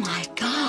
my God.